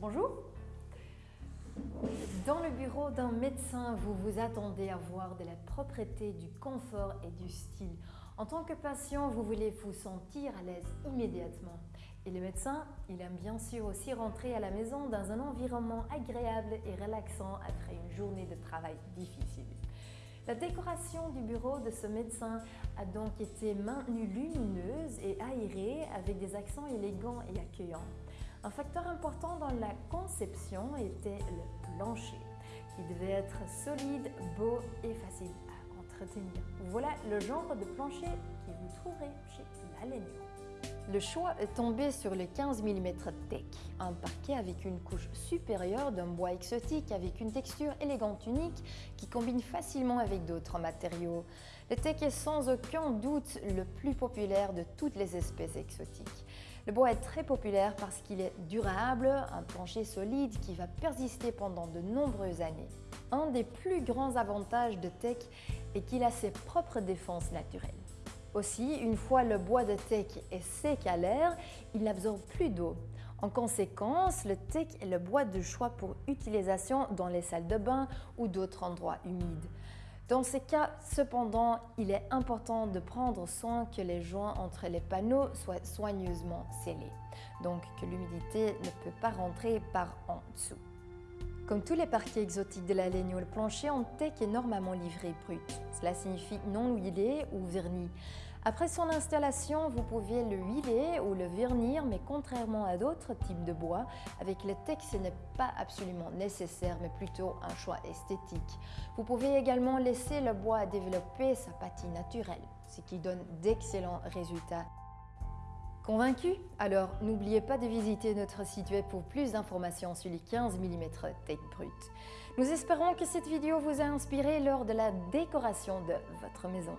Bonjour Dans le bureau d'un médecin, vous vous attendez à voir de la propreté, du confort et du style. En tant que patient, vous voulez vous sentir à l'aise immédiatement. Et le médecin, il aime bien sûr aussi rentrer à la maison dans un environnement agréable et relaxant après une journée de travail difficile. La décoration du bureau de ce médecin a donc été maintenue lumineuse et aérée avec des accents élégants et accueillants. Un facteur important dans la conception était le plancher, qui devait être solide, beau et facile à entretenir. Voilà le genre de plancher que vous trouverez chez Lalegno. Le choix est tombé sur le 15 mm Tech, un parquet avec une couche supérieure d'un bois exotique avec une texture élégante unique qui combine facilement avec d'autres matériaux. Le Tech est sans aucun doute le plus populaire de toutes les espèces exotiques. Le bois est très populaire parce qu'il est durable, un plancher solide qui va persister pendant de nombreuses années. Un des plus grands avantages de Tech est qu'il a ses propres défenses naturelles. Aussi, une fois le bois de teck est sec à l'air, il n'absorbe plus d'eau. En conséquence, le teck est le bois de choix pour utilisation dans les salles de bain ou d'autres endroits humides. Dans ces cas, cependant, il est important de prendre soin que les joints entre les panneaux soient soigneusement scellés, donc que l'humidité ne peut pas rentrer par en dessous. Comme tous les parquets exotiques de la laine, le plancher en teck est normalement livré brut. Cela signifie non huilé ou verni. Après son installation, vous pouvez le huiler ou le vernir, mais contrairement à d'autres types de bois, avec le teck, ce n'est pas absolument nécessaire, mais plutôt un choix esthétique. Vous pouvez également laisser le bois développer sa patine naturelle, ce qui donne d'excellents résultats. Convaincu Alors n'oubliez pas de visiter notre site web pour plus d'informations sur les 15 mm Tech Brut. Nous espérons que cette vidéo vous a inspiré lors de la décoration de votre maison.